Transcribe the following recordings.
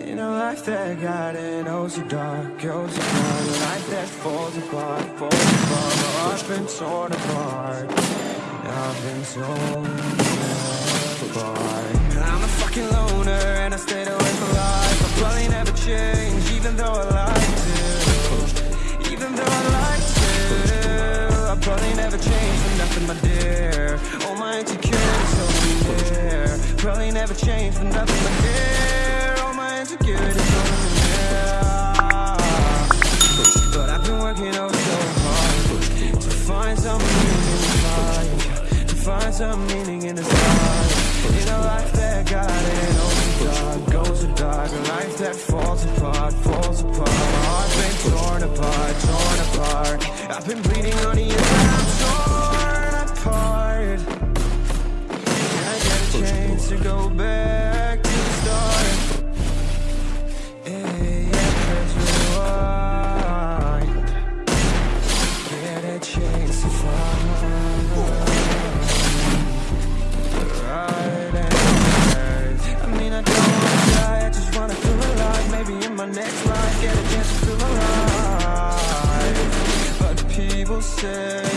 In a life that got it oh so dark, oh so dark A life that falls apart, falls apart. Oh, I've been torn apart. I've been torn apart. I'm a fucking loner and I stayed away for life. I'll probably never change even though I like to Even though I like to I'll probably never change for nothing my dear. All my insecurities over there. Probably never change for nothing my dear find some meaning in this life In a life that got it dark, goes so dark A life that falls apart, falls apart. My heart's been torn apart, torn apart. I've been bleeding on the inside, I'm torn apart. Can I get a chance to go back my next life, get a chance to feel alive But people say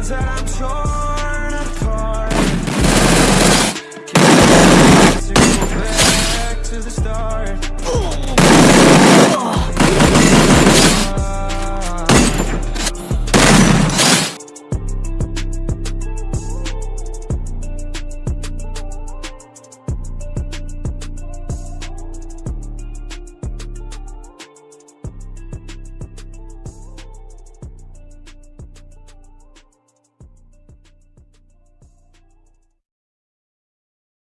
friends that I'm sure